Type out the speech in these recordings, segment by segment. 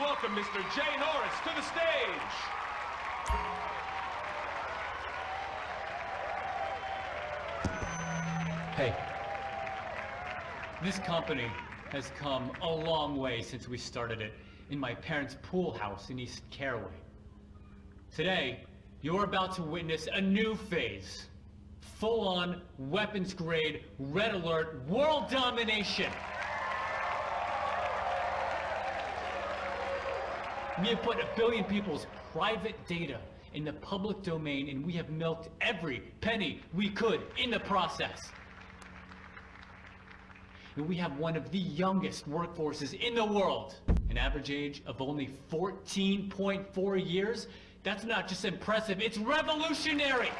welcome Mr. Jay Norris to the stage. Hey, this company has come a long way since we started it in my parents' pool house in East Caraway. Today, you're about to witness a new phase. Full-on, weapons-grade, red alert, world domination! We have put a billion people's private data in the public domain and we have milked every penny we could in the process. And we have one of the youngest workforces in the world. An average age of only 14.4 years. That's not just impressive, it's revolutionary!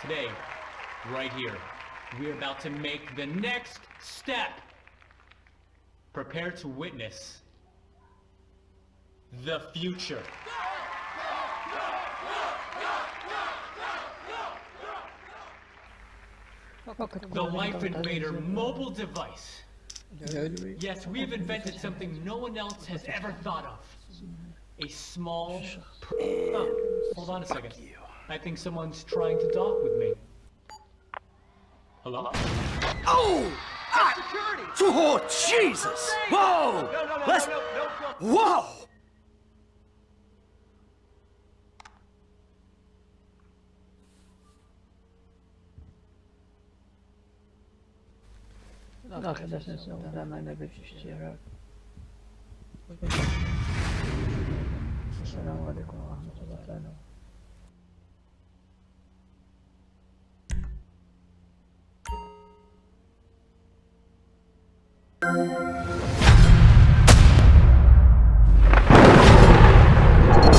Today, right here, we're about to make the next step. Prepare to witness the future. The Lifeinvader mobile device. Yes, we've invented something no one else has ever thought of. A small... Oh, hold on a second. I think someone's trying to talk with me. Hello? Oh! Ah! Oh, Jesus! Whoa! No, no, no, Let's... no, no, no, no. Whoa! Arkadaşlar sonra hemen de bir şey yarar. Selamun Aleyküm ve Rahmetullah.